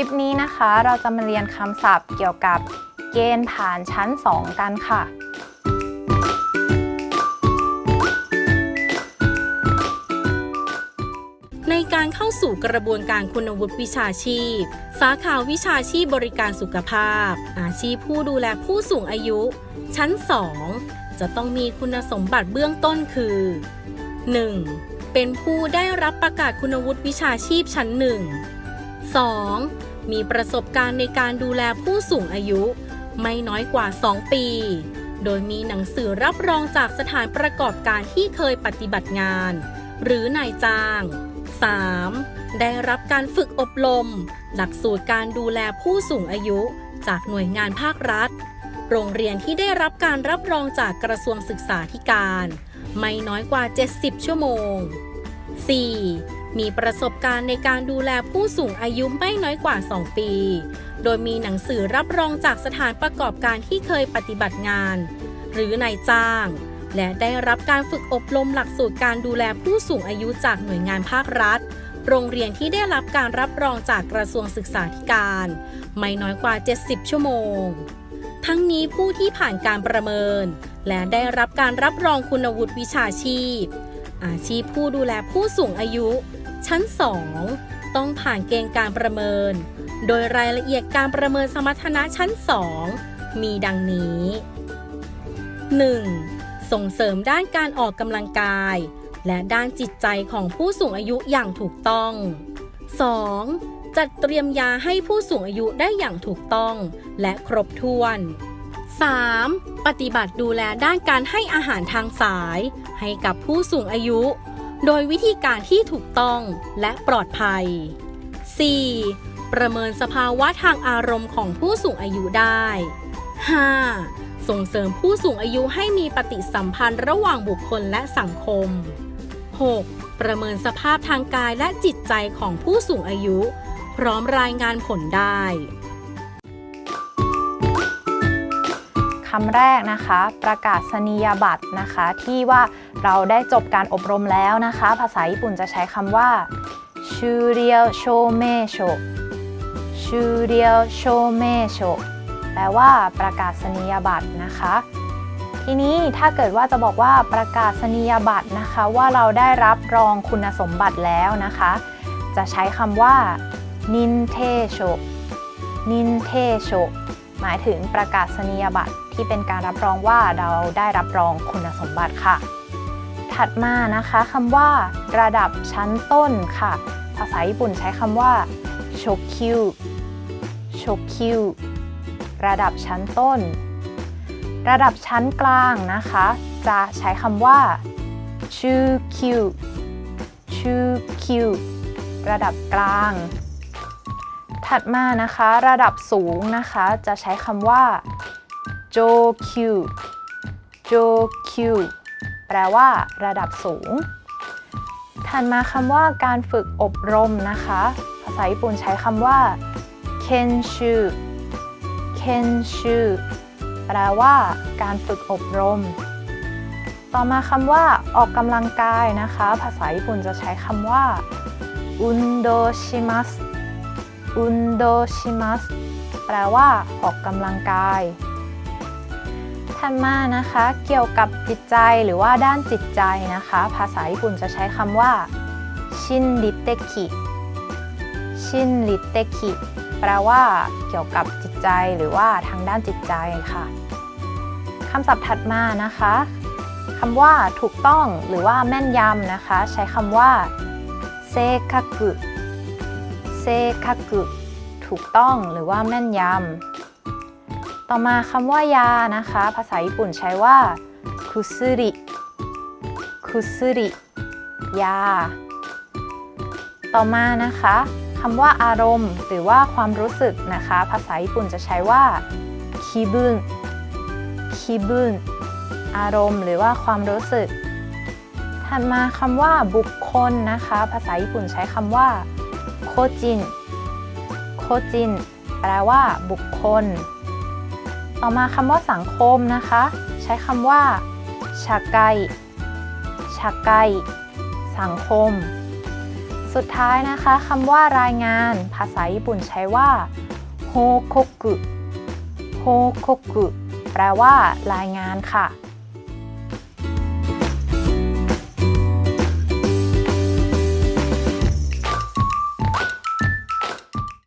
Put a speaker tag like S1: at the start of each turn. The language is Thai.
S1: ลิปนี้นะคะ เราจะมาเรียนคำศัพท์เกี่ยวกับเกณฑ์ผ่านชั้น 2 กันค่ะ
S2: ในการเข้าสู่กระบวนการคุณวุฒิวิชาชีพ สาขาวิชาชีพบริการสุขภาพ อาชีพผู้ดูแลผู้สูงอายุ ชั้น 2 จะต้องมีคุณสมบัติเบื้องต้นคือ 1. เป็นผู้ได้รับประกาศคุณวุฒิวิชาชีพชั้น 1 2. มีประสบการณ์ในการดูแลผู้สูงอายุ ไม่น้อยกว่า 2 ปี โดยมีหนังสือรับรองจากสถานประกอบการที่เคยปฏิบัติงาน หรือนายจ้าง 3. ได้รับการฝึกอบรม หลักสูตรการดูแลผู้สูงอายุ จากหน่วยงานภาครัฐ โรงเรียนที่ได้รับการรับรองจากกระทรวงศึกษาธิการ ไม่น้อยกว่า 70 ชั่วโมง 4. มีประสบการณ์ในการดูแลผู้สูงอายุไม่น้อยกว่า 2 ปี โดยมีหนังสือรับรองจากสถานประกอบการที่เคยปฏิบัติงาน หรือนายจ้าง และได้รับการฝึกอบรมหลักสูตรการดูแลผู้สูงอายุจากหน่วยงานภาครัฐ โรงเรียนที่ได้รับการรับรองจากกระทรวงศึกษาธิการ ไม่น้อยกว่า 70 ชั่วโมง ทั้งนี้ผู้ที่ผ่านการประเมิน และได้รับการรับรองคุณวุฒิวิชาชีพ อาชีพผู้ดูแลผู้สูงอายุ ชั้น 2 ต้องผ่านเกณฑ์การประเมิน โดยรายละเอียดการประเมินสมรรถนะชั้น 2 มีดังนี้ 1. ส่งเสริมด้านการออกกำลังกาย และด้านจิตใจของผู้สูงอายุอย่างถูกต้อง 2. จัดเตรียมยาให้ผู้สูงอายุได้อย่างถูกต้อง และครบถ้วน 3. ปฏิบัติดูแลด้านการให้อาหารทางสาย ให้กับผู้สูงอายุ โดยวิธีการที่ถูกต้องและปลอดภัย 4. ประเมินสภาวะทางอารมณ์ของผู้สูงอายุได้ 5. ส่งเสริมผู้สูงอายุให้มีปฏิสัมพันธ์ระหว่างบุคคลและสังคม 6. ประเมินสภาพทางกายและจิตใจของผู้สูงอายุ พร้อมรายงานผลได้
S1: คำแรกนะคะ ประกาศนียบัตรนะคะ ที่ว่าเราได้จบการอบรมแล้วนะคะ ภาษาญี่ปุ่นจะใช้คำว่าชูเรียวโชเมโชชูเรียวโชเมโชแปลว่าประกาศนียบัตรนะคะ ทีนี้ถ้าเกิดว่าจะบอกว่าประกาศนียบัตรนะคะ ว่าเราได้รับรองคุณสมบัติแล้วนะคะ จะใช้คำว่านินเทโชนินเทโช หมายถึงประกาศนียบัตรที่เป็นการรับรองว่าเราได้รับรองคุณสมบัติค่ะ ถัดมานะคะคำว่า ระดับชั้นต้นค่ะ ภาษาญี่ปุ่นใช้คำว่าโชคิวโชคิวระดับชั้นต้น ระดับชั้นกลางนะคะ จะใช้คำว่าชูคิวชูคิวระดับกลาง ถัดมานะคะระดับสูงนะคะจะใช้คำว่าโจคิวโจคิวแปลว่า ระดับสูง ถัดมาคำว่าการฝึกอบรมนะคะ ภาษาญี่ปุ่นใช้คำว่าเคนชูเคนชูแปลว่า การฝึกอบรม ต่อมาคำว่า ออกกำลังกายนะคะ ภาษาญี่ปุ่นจะใช้คำว่าอุนโดชิมัส อุนโดชิมัสแปลว่าออกกำลังกายถัดมานะคะ เกี่ยวกับจิตใจหรือว่าด้านจิตใจนะคะ ภาษาญี่ปุ่นจะใช้คำว่าชินริเตคิชินริเตคิแปลว่าเกี่ยวกับจิตใจหรือว่าทางด้านจิตใจค่ะคำศัพท์ถัดมานะคะคำว่าถูกต้องหรือว่าแม่นยำนะคะ ใช้คำว่าเซคักุ เซคักุถูกต้องหรือว่าแม่นยำ ต่อมาคำว่ายานะคะ ภาษาญี่ปุ่นใช้ว่าคุซุริคุซุริยา ต่อมานะคะคำว่าอารมณ์หรือว่าความรู้สึกนะคะ ภาษาญี่ปุ่นจะใช้ว่าคิบุนคิบุนอารมณ์หรือว่าความรู้สึก ถัดมาคำว่าบุคคลนะคะ ภาษาญี่ปุ่นใช้คำว่า โคจิน โคจิน แปลว่า บุคคล ต่อมาคำว่าสังคมนะคะ ใช้คำว่าชาไกชาไกสังคม สุดท้ายนะคะคำว่ารายงาน ภาษาญี่ปุ่นใช้ว่าโฮโคกุโฮโคกุแปลว่ารายงานค่ะ